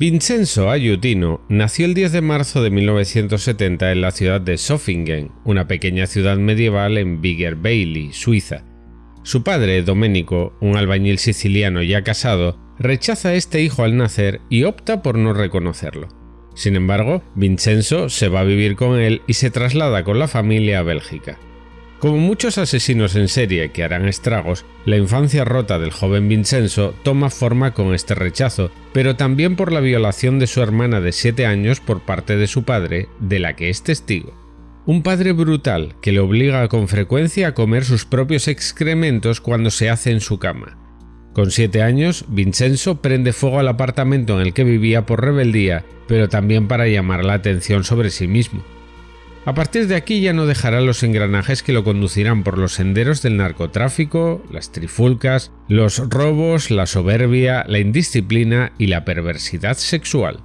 Vincenzo Ayutino nació el 10 de marzo de 1970 en la ciudad de Sofingen, una pequeña ciudad medieval en Bigger Bailey, Suiza. Su padre, Domenico, un albañil siciliano ya casado, rechaza a este hijo al nacer y opta por no reconocerlo. Sin embargo, Vincenzo se va a vivir con él y se traslada con la familia a Bélgica. Como muchos asesinos en serie que harán estragos, la infancia rota del joven Vincenzo toma forma con este rechazo, pero también por la violación de su hermana de 7 años por parte de su padre, de la que es testigo. Un padre brutal que le obliga con frecuencia a comer sus propios excrementos cuando se hace en su cama. Con 7 años, Vincenzo prende fuego al apartamento en el que vivía por rebeldía, pero también para llamar la atención sobre sí mismo. A partir de aquí ya no dejará los engranajes que lo conducirán por los senderos del narcotráfico, las trifulcas, los robos, la soberbia, la indisciplina y la perversidad sexual.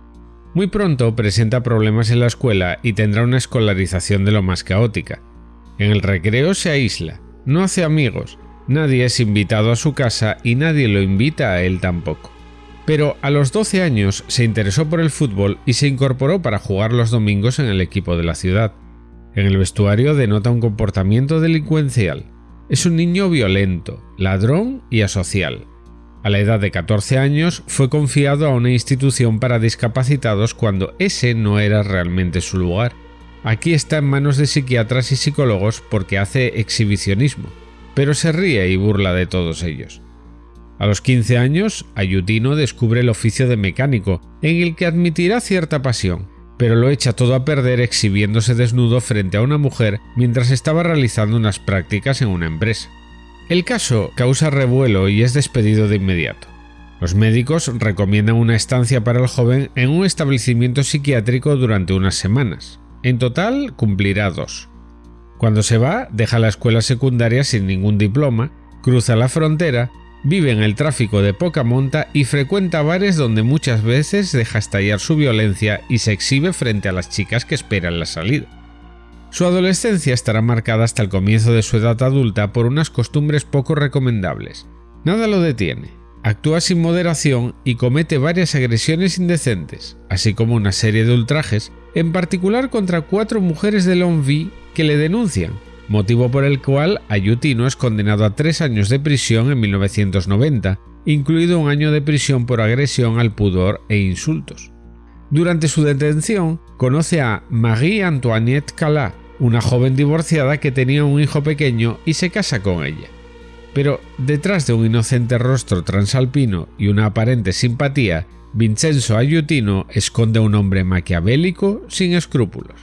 Muy pronto presenta problemas en la escuela y tendrá una escolarización de lo más caótica. En el recreo se aísla, no hace amigos, nadie es invitado a su casa y nadie lo invita a él tampoco. Pero a los 12 años se interesó por el fútbol y se incorporó para jugar los domingos en el equipo de la ciudad. En el vestuario denota un comportamiento delincuencial. Es un niño violento, ladrón y asocial. A la edad de 14 años fue confiado a una institución para discapacitados cuando ese no era realmente su lugar. Aquí está en manos de psiquiatras y psicólogos porque hace exhibicionismo, pero se ríe y burla de todos ellos. A los 15 años, Ayutino descubre el oficio de mecánico, en el que admitirá cierta pasión, pero lo echa todo a perder exhibiéndose desnudo frente a una mujer mientras estaba realizando unas prácticas en una empresa. El caso causa revuelo y es despedido de inmediato. Los médicos recomiendan una estancia para el joven en un establecimiento psiquiátrico durante unas semanas. En total cumplirá dos. Cuando se va, deja la escuela secundaria sin ningún diploma, cruza la frontera Vive en el tráfico de poca monta y frecuenta bares donde muchas veces deja estallar su violencia y se exhibe frente a las chicas que esperan la salida. Su adolescencia estará marcada hasta el comienzo de su edad adulta por unas costumbres poco recomendables. Nada lo detiene. Actúa sin moderación y comete varias agresiones indecentes, así como una serie de ultrajes, en particular contra cuatro mujeres de Longvy que le denuncian, motivo por el cual Ayutino es condenado a tres años de prisión en 1990, incluido un año de prisión por agresión al pudor e insultos. Durante su detención, conoce a Marie-Antoinette Calat, una joven divorciada que tenía un hijo pequeño y se casa con ella. Pero detrás de un inocente rostro transalpino y una aparente simpatía, Vincenzo Ayutino esconde a un hombre maquiavélico sin escrúpulos.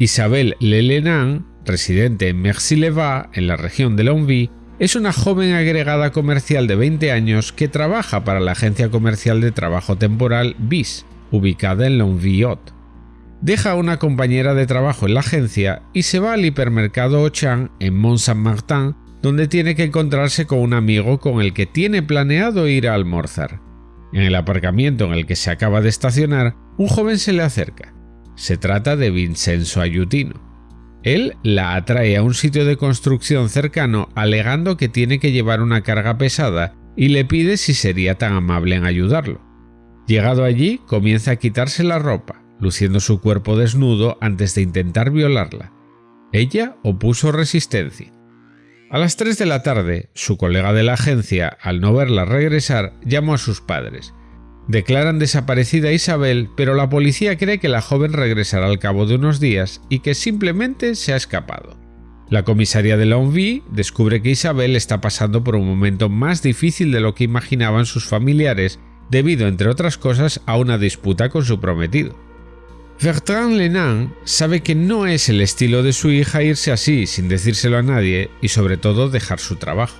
Isabel Lelenan residente en Merci-le-Va, en la región de Longwy, es una joven agregada comercial de 20 años que trabaja para la agencia comercial de trabajo temporal BIS, ubicada en Longwy-Haute. Deja a una compañera de trabajo en la agencia y se va al hipermercado Auchan en Mont-Saint-Martin, donde tiene que encontrarse con un amigo con el que tiene planeado ir a almorzar. En el aparcamiento en el que se acaba de estacionar, un joven se le acerca. Se trata de Vincenzo Ayutino. Él la atrae a un sitio de construcción cercano alegando que tiene que llevar una carga pesada y le pide si sería tan amable en ayudarlo. Llegado allí, comienza a quitarse la ropa, luciendo su cuerpo desnudo antes de intentar violarla. Ella opuso resistencia. A las 3 de la tarde, su colega de la agencia, al no verla regresar, llamó a sus padres Declaran desaparecida a Isabel, pero la policía cree que la joven regresará al cabo de unos días y que simplemente se ha escapado. La comisaría de Longvy descubre que Isabel está pasando por un momento más difícil de lo que imaginaban sus familiares debido, entre otras cosas, a una disputa con su prometido. Bertrand Lenan sabe que no es el estilo de su hija irse así sin decírselo a nadie y sobre todo dejar su trabajo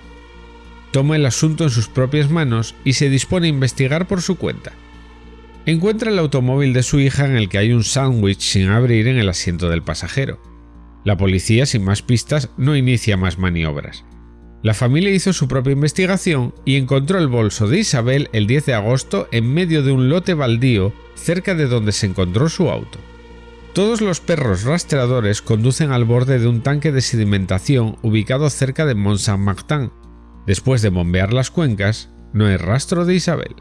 toma el asunto en sus propias manos y se dispone a investigar por su cuenta. Encuentra el automóvil de su hija en el que hay un sándwich sin abrir en el asiento del pasajero. La policía, sin más pistas, no inicia más maniobras. La familia hizo su propia investigación y encontró el bolso de Isabel el 10 de agosto en medio de un lote baldío cerca de donde se encontró su auto. Todos los perros rastreadores conducen al borde de un tanque de sedimentación ubicado cerca de Mont Saint-Martin, Después de bombear las cuencas, no hay rastro de Isabel.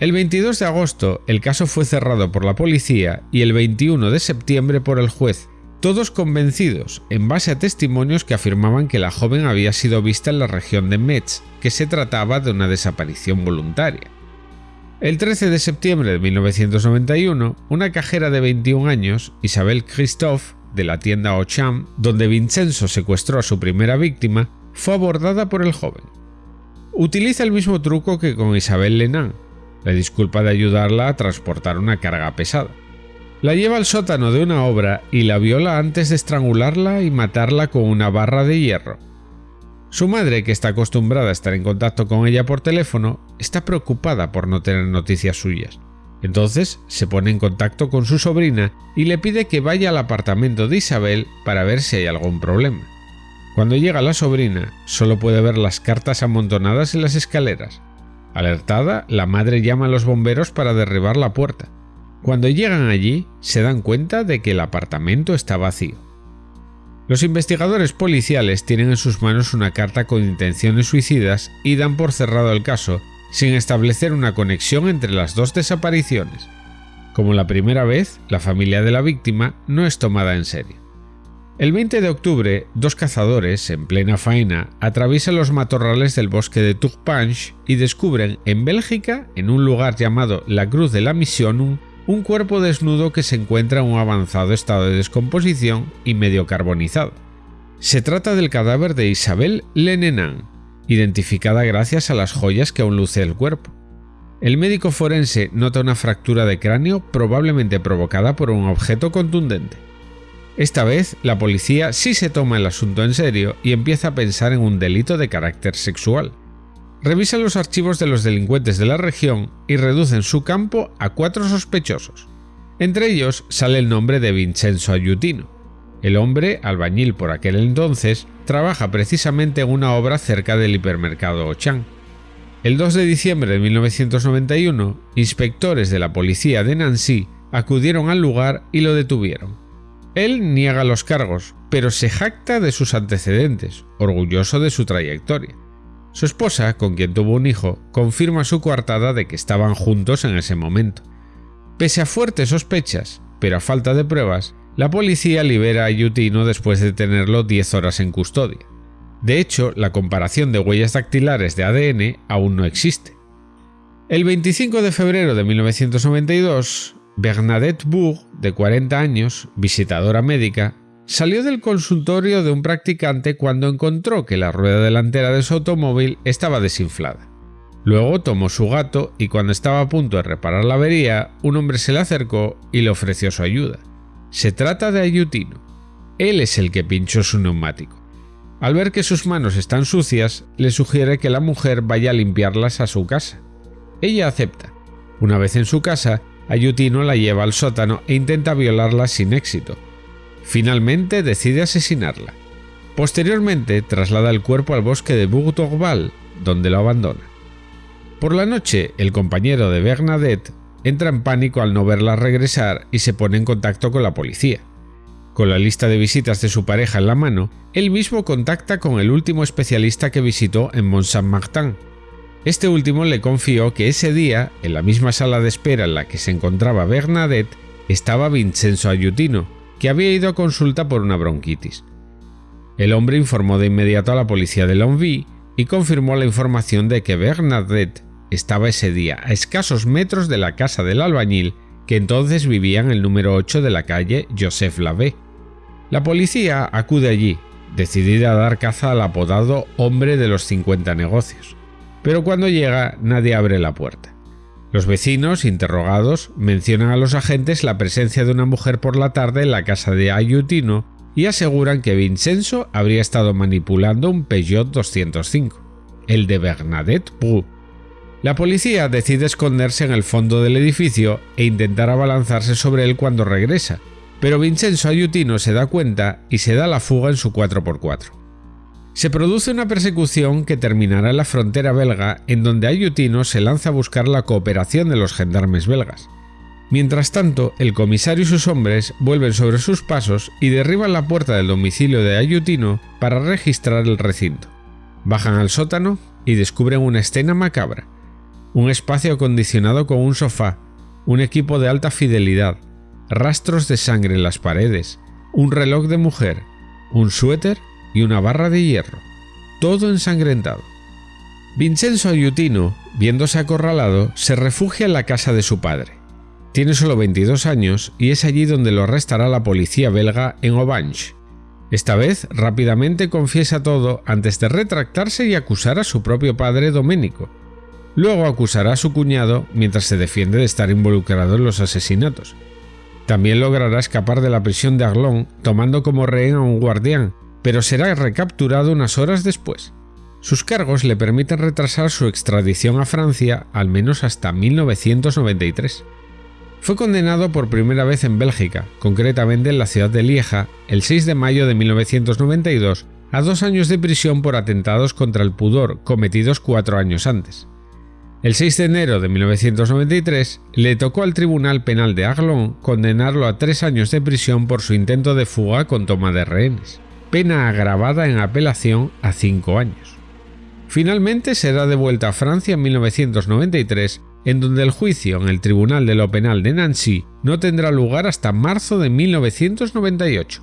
El 22 de agosto el caso fue cerrado por la policía y el 21 de septiembre por el juez, todos convencidos en base a testimonios que afirmaban que la joven había sido vista en la región de Metz, que se trataba de una desaparición voluntaria. El 13 de septiembre de 1991, una cajera de 21 años, Isabel Christophe, de la tienda Auchan, donde Vincenzo secuestró a su primera víctima, fue abordada por el joven. Utiliza el mismo truco que con Isabel Lenan, la disculpa de ayudarla a transportar una carga pesada. La lleva al sótano de una obra y la viola antes de estrangularla y matarla con una barra de hierro. Su madre, que está acostumbrada a estar en contacto con ella por teléfono, está preocupada por no tener noticias suyas. Entonces se pone en contacto con su sobrina y le pide que vaya al apartamento de Isabel para ver si hay algún problema. Cuando llega la sobrina, solo puede ver las cartas amontonadas en las escaleras. Alertada, la madre llama a los bomberos para derribar la puerta. Cuando llegan allí, se dan cuenta de que el apartamento está vacío. Los investigadores policiales tienen en sus manos una carta con intenciones suicidas y dan por cerrado el caso, sin establecer una conexión entre las dos desapariciones. Como la primera vez, la familia de la víctima no es tomada en serio. El 20 de octubre, dos cazadores, en plena faena, atraviesan los matorrales del bosque de Tourpanche y descubren en Bélgica, en un lugar llamado la Cruz de la Missionum, un cuerpo desnudo que se encuentra en un avanzado estado de descomposición y medio carbonizado. Se trata del cadáver de Isabel Lenenan, identificada gracias a las joyas que aún luce el cuerpo. El médico forense nota una fractura de cráneo probablemente provocada por un objeto contundente. Esta vez, la policía sí se toma el asunto en serio y empieza a pensar en un delito de carácter sexual revisan los archivos de los delincuentes de la región y reducen su campo a cuatro sospechosos. Entre ellos sale el nombre de Vincenzo Ayutino. El hombre, albañil por aquel entonces, trabaja precisamente en una obra cerca del hipermercado Ochan. El 2 de diciembre de 1991, inspectores de la policía de Nancy acudieron al lugar y lo detuvieron. Él niega los cargos, pero se jacta de sus antecedentes, orgulloso de su trayectoria. Su esposa, con quien tuvo un hijo, confirma su coartada de que estaban juntos en ese momento. Pese a fuertes sospechas, pero a falta de pruebas, la policía libera a Yutino después de tenerlo 10 horas en custodia. De hecho, la comparación de huellas dactilares de ADN aún no existe. El 25 de febrero de 1992, Bernadette Bourg, de 40 años, visitadora médica, Salió del consultorio de un practicante cuando encontró que la rueda delantera de su automóvil estaba desinflada. Luego tomó su gato y cuando estaba a punto de reparar la avería, un hombre se le acercó y le ofreció su ayuda. Se trata de Ayutino. Él es el que pinchó su neumático. Al ver que sus manos están sucias, le sugiere que la mujer vaya a limpiarlas a su casa. Ella acepta. Una vez en su casa, Ayutino la lleva al sótano e intenta violarla sin éxito, Finalmente decide asesinarla. Posteriormente traslada el cuerpo al bosque de Bourg-Dorval, donde lo abandona. Por la noche, el compañero de Bernadette entra en pánico al no verla regresar y se pone en contacto con la policía. Con la lista de visitas de su pareja en la mano, él mismo contacta con el último especialista que visitó en Mont-Saint-Martin. Este último le confió que ese día, en la misma sala de espera en la que se encontraba Bernadette, estaba Vincenzo Ayutino, que había ido a consulta por una bronquitis. El hombre informó de inmediato a la policía de Longwy y confirmó la información de que Bernadette estaba ese día a escasos metros de la casa del albañil que entonces vivía en el número 8 de la calle Joseph Lavé. La policía acude allí, decidida a dar caza al apodado hombre de los 50 negocios. Pero cuando llega nadie abre la puerta. Los vecinos, interrogados, mencionan a los agentes la presencia de una mujer por la tarde en la casa de Ayutino y aseguran que Vincenzo habría estado manipulando un Peugeot 205, el de Bernadette Brou. La policía decide esconderse en el fondo del edificio e intentar abalanzarse sobre él cuando regresa, pero Vincenzo Ayutino se da cuenta y se da la fuga en su 4x4. Se produce una persecución que terminará en la frontera belga en donde Ayutino se lanza a buscar la cooperación de los gendarmes belgas. Mientras tanto, el comisario y sus hombres vuelven sobre sus pasos y derriban la puerta del domicilio de Ayutino para registrar el recinto. Bajan al sótano y descubren una escena macabra. un espacio acondicionado con un sofá, un equipo de alta fidelidad, rastros de sangre en las paredes, un reloj de mujer, un suéter y una barra de hierro, todo ensangrentado. Vincenzo Ayutino, viéndose acorralado, se refugia en la casa de su padre. Tiene solo 22 años y es allí donde lo arrestará la policía belga en Aubange. Esta vez rápidamente confiesa todo antes de retractarse y acusar a su propio padre Doménico. Luego acusará a su cuñado mientras se defiende de estar involucrado en los asesinatos. También logrará escapar de la prisión de Arlon tomando como rehén a un guardián, pero será recapturado unas horas después. Sus cargos le permiten retrasar su extradición a Francia al menos hasta 1993. Fue condenado por primera vez en Bélgica, concretamente en la ciudad de Lieja, el 6 de mayo de 1992, a dos años de prisión por atentados contra el pudor cometidos cuatro años antes. El 6 de enero de 1993 le tocó al Tribunal Penal de Arlon condenarlo a tres años de prisión por su intento de fuga con toma de rehenes, pena agravada en apelación a cinco años. Finalmente será devuelta a Francia en 1993 en donde el juicio en el Tribunal de lo Penal de Nancy no tendrá lugar hasta marzo de 1998.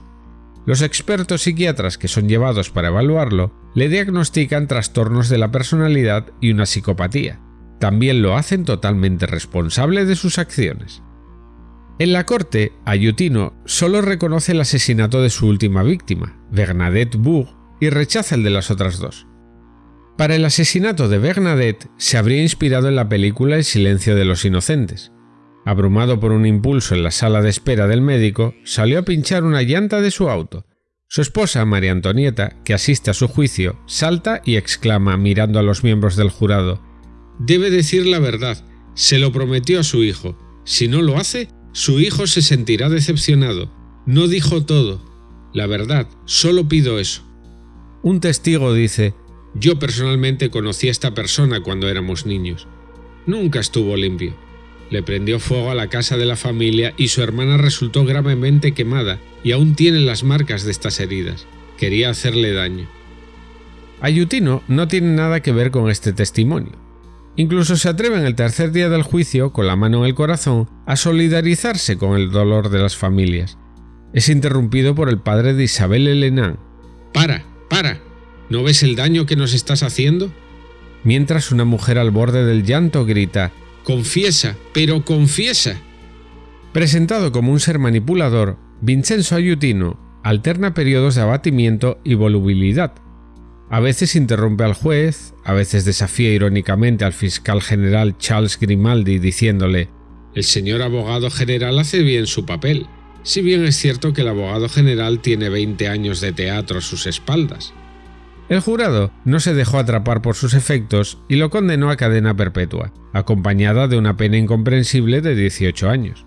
Los expertos psiquiatras que son llevados para evaluarlo le diagnostican trastornos de la personalidad y una psicopatía. También lo hacen totalmente responsable de sus acciones. En la corte, Ayutino solo reconoce el asesinato de su última víctima, Bernadette Bourg, y rechaza el de las otras dos. Para el asesinato de Bernadette se habría inspirado en la película El silencio de los inocentes. Abrumado por un impulso en la sala de espera del médico, salió a pinchar una llanta de su auto. Su esposa, María Antonieta, que asiste a su juicio, salta y exclama mirando a los miembros del jurado Debe decir la verdad, se lo prometió a su hijo. Si no lo hace, su hijo se sentirá decepcionado. No dijo todo. La verdad, solo pido eso. Un testigo dice, yo personalmente conocí a esta persona cuando éramos niños. Nunca estuvo limpio. Le prendió fuego a la casa de la familia y su hermana resultó gravemente quemada y aún tiene las marcas de estas heridas. Quería hacerle daño. Ayutino no tiene nada que ver con este testimonio. Incluso se atreve en el tercer día del juicio, con la mano en el corazón, a solidarizarse con el dolor de las familias. Es interrumpido por el padre de Isabel Elenán. ¡Para! ¡Para! ¿No ves el daño que nos estás haciendo? Mientras una mujer al borde del llanto grita, Confiesa, pero confiesa. Presentado como un ser manipulador, Vincenzo Ayutino alterna periodos de abatimiento y volubilidad. A veces interrumpe al juez, a veces desafía irónicamente al fiscal general Charles Grimaldi diciéndole El señor abogado general hace bien su papel, si bien es cierto que el abogado general tiene 20 años de teatro a sus espaldas. El jurado no se dejó atrapar por sus efectos y lo condenó a cadena perpetua, acompañada de una pena incomprensible de 18 años.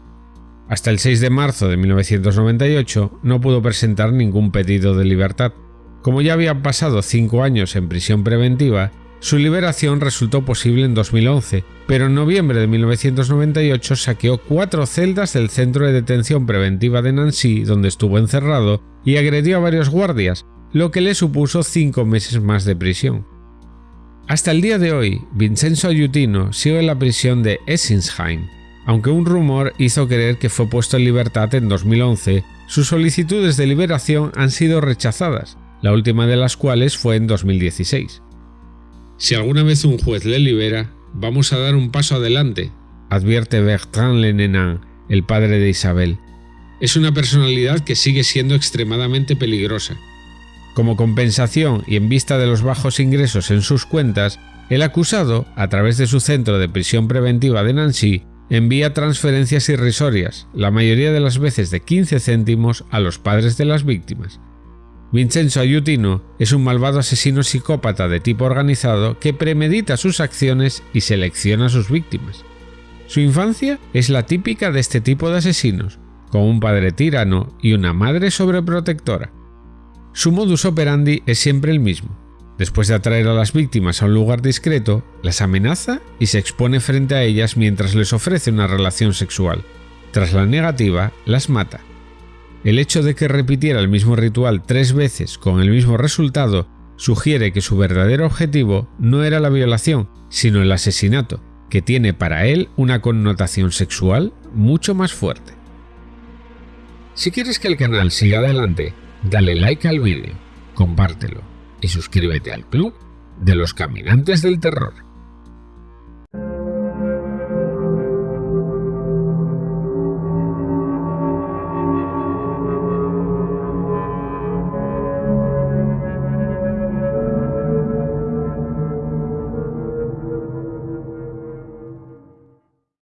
Hasta el 6 de marzo de 1998 no pudo presentar ningún pedido de libertad. Como ya habían pasado cinco años en prisión preventiva, su liberación resultó posible en 2011, pero en noviembre de 1998 saqueó cuatro celdas del centro de detención preventiva de Nancy, donde estuvo encerrado, y agredió a varios guardias, lo que le supuso cinco meses más de prisión. Hasta el día de hoy, Vincenzo Ayutino sigue en la prisión de Essensheim. Aunque un rumor hizo creer que fue puesto en libertad en 2011, sus solicitudes de liberación han sido rechazadas, la última de las cuales fue en 2016. Si alguna vez un juez le libera, vamos a dar un paso adelante, advierte Bertrand Lenenan, el padre de Isabel. Es una personalidad que sigue siendo extremadamente peligrosa, como compensación y en vista de los bajos ingresos en sus cuentas, el acusado, a través de su centro de prisión preventiva de Nancy, envía transferencias irrisorias, la mayoría de las veces de 15 céntimos, a los padres de las víctimas. Vincenzo Ayutino es un malvado asesino psicópata de tipo organizado que premedita sus acciones y selecciona a sus víctimas. Su infancia es la típica de este tipo de asesinos, con un padre tirano y una madre sobreprotectora. Su modus operandi es siempre el mismo. Después de atraer a las víctimas a un lugar discreto, las amenaza y se expone frente a ellas mientras les ofrece una relación sexual. Tras la negativa, las mata. El hecho de que repitiera el mismo ritual tres veces con el mismo resultado sugiere que su verdadero objetivo no era la violación, sino el asesinato, que tiene para él una connotación sexual mucho más fuerte. Si quieres que el canal siga adelante, dale like al vídeo, compártelo y suscríbete al club de los caminantes del terror.